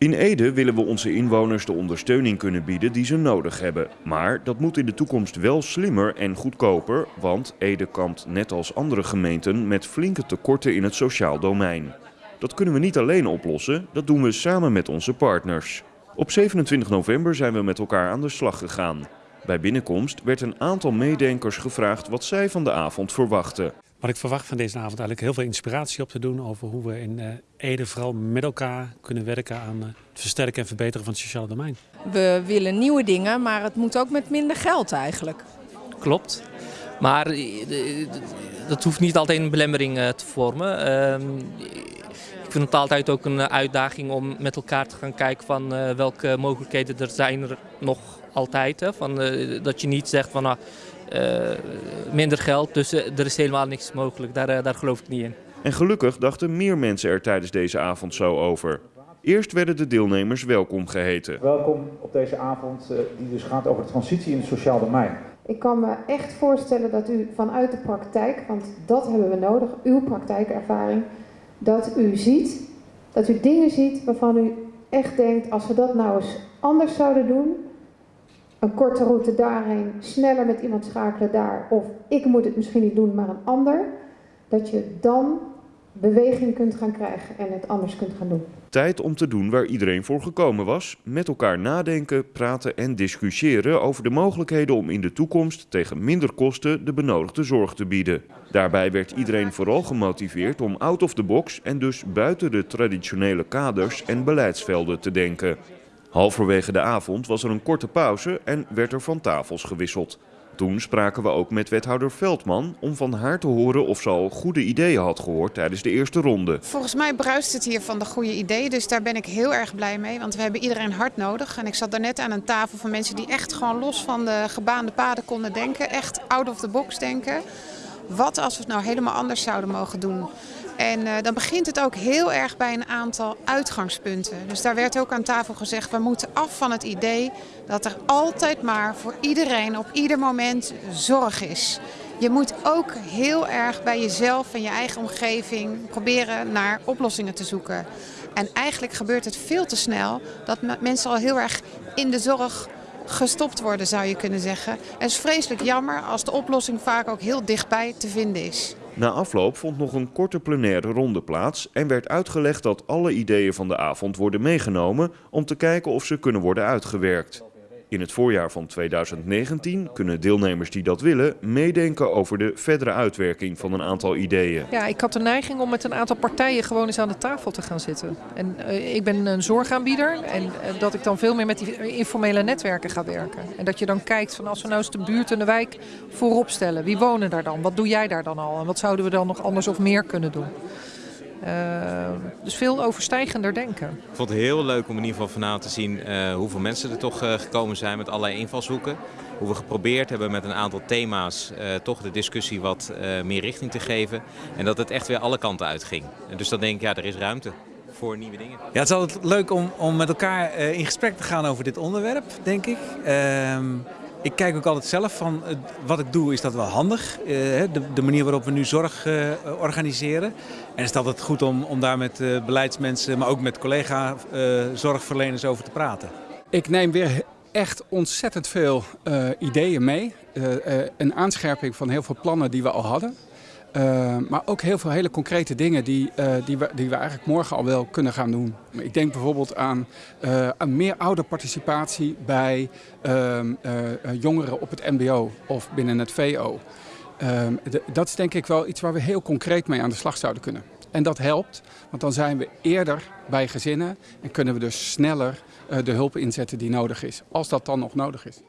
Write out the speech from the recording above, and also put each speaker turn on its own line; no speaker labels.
In Ede willen we onze inwoners de ondersteuning kunnen bieden die ze nodig hebben. Maar dat moet in de toekomst wel slimmer en goedkoper, want Ede kampt net als andere gemeenten met flinke tekorten in het sociaal domein. Dat kunnen we niet alleen oplossen, dat doen we samen met onze partners. Op 27 november zijn we met elkaar aan de slag gegaan. Bij binnenkomst werd een aantal meedenkers gevraagd wat zij van de avond verwachten.
Wat ik verwacht van deze avond eigenlijk heel veel inspiratie op te doen over hoe we in uh, Ede vooral met elkaar kunnen werken aan uh, het versterken en verbeteren van het sociale domein.
We willen nieuwe dingen, maar het moet ook met minder geld eigenlijk.
Klopt. Maar uh, dat hoeft niet altijd een belemmering te vormen. Ehm, ik vind het altijd ook een uitdaging om met elkaar te gaan kijken van welke mogelijkheden er zijn er nog altijd. Hè? Van, dat je niet zegt van nou, minder geld, dus uh, er is helemaal niks mogelijk. Daar, uh, daar geloof ik niet in.
En gelukkig dachten meer mensen er tijdens deze avond zo over. Eerst werden de deelnemers welkom geheten.
Welkom op deze avond die dus gaat over de transitie in het sociaal domein.
Ik kan me echt voorstellen dat u vanuit de praktijk, want dat hebben we nodig, uw praktijkervaring, dat u ziet, dat u dingen ziet waarvan u echt denkt, als we dat nou eens anders zouden doen, een korte route daarheen, sneller met iemand schakelen daar, of ik moet het misschien niet doen, maar een ander, dat je dan beweging kunt gaan krijgen en het anders kunt gaan doen.
Tijd om te doen waar iedereen voor gekomen was. Met elkaar nadenken, praten en discussiëren over de mogelijkheden om in de toekomst tegen minder kosten de benodigde zorg te bieden. Daarbij werd iedereen vooral gemotiveerd om out of the box en dus buiten de traditionele kaders en beleidsvelden te denken. Halverwege de avond was er een korte pauze en werd er van tafels gewisseld. Toen spraken we ook met wethouder Veldman om van haar te horen of ze al goede ideeën had gehoord tijdens de eerste ronde.
Volgens mij bruist het hier van de goede ideeën, dus daar ben ik heel erg blij mee. Want we hebben iedereen hard nodig. En ik zat daarnet aan een tafel van mensen die echt gewoon los van de gebaande paden konden denken. Echt out of the box denken. Wat als we het nou helemaal anders zouden mogen doen? En uh, dan begint het ook heel erg bij een aantal uitgangspunten. Dus daar werd ook aan tafel gezegd, we moeten af van het idee dat er altijd maar voor iedereen op ieder moment zorg is. Je moet ook heel erg bij jezelf en je eigen omgeving proberen naar oplossingen te zoeken. En eigenlijk gebeurt het veel te snel dat mensen al heel erg in de zorg gestopt worden, zou je kunnen zeggen. Het is vreselijk jammer als de oplossing vaak ook heel dichtbij te vinden is.
Na afloop vond nog een korte plenaire ronde plaats en werd uitgelegd dat alle ideeën van de avond worden meegenomen om te kijken of ze kunnen worden uitgewerkt. In het voorjaar van 2019 kunnen deelnemers die dat willen meedenken over de verdere uitwerking van een aantal ideeën.
Ja, ik had de neiging om met een aantal partijen gewoon eens aan de tafel te gaan zitten. En uh, ik ben een zorgaanbieder en uh, dat ik dan veel meer met die informele netwerken ga werken. En dat je dan kijkt van als we nou eens de buurt en de wijk voorop stellen. Wie wonen daar dan? Wat doe jij daar dan al? En wat zouden we dan nog anders of meer kunnen doen? Uh, dus veel overstijgender denken.
Ik vond het heel leuk om in ieder geval vanavond te zien uh, hoeveel mensen er toch uh, gekomen zijn met allerlei invalshoeken. Hoe we geprobeerd hebben met een aantal thema's toch de discussie wat meer richting te geven. En dat het echt weer alle kanten uitging. Dus dan denk ik, ja, er is ruimte voor nieuwe dingen.
Ja, het is altijd leuk om, om met elkaar in gesprek te gaan over dit onderwerp, denk ik. Ehm, ik kijk ook altijd zelf van wat ik doe, is dat wel handig. De, de manier waarop we nu zorg organiseren. En is dat het goed om, om daar met beleidsmensen, maar ook met collega zorgverleners over te praten.
Ik neem weer echt ontzettend veel ideeën mee. een aanscherping van heel veel plannen die we al hadden. Uh, maar ook heel veel hele concrete dingen die, uh, die, we, die we eigenlijk morgen al wel kunnen gaan doen. Ik denk bijvoorbeeld aan, uh, aan meer ouderparticipatie bij ehm, jongeren op het mbo of binnen het VO. Ehm, dat is denk ik wel iets waar we heel concreet mee aan de slag zouden kunnen. En dat helpt, want dan zijn we eerder bij gezinnen en kunnen we dus sneller de hulp inzetten die nodig is, als dat dan nog nodig is.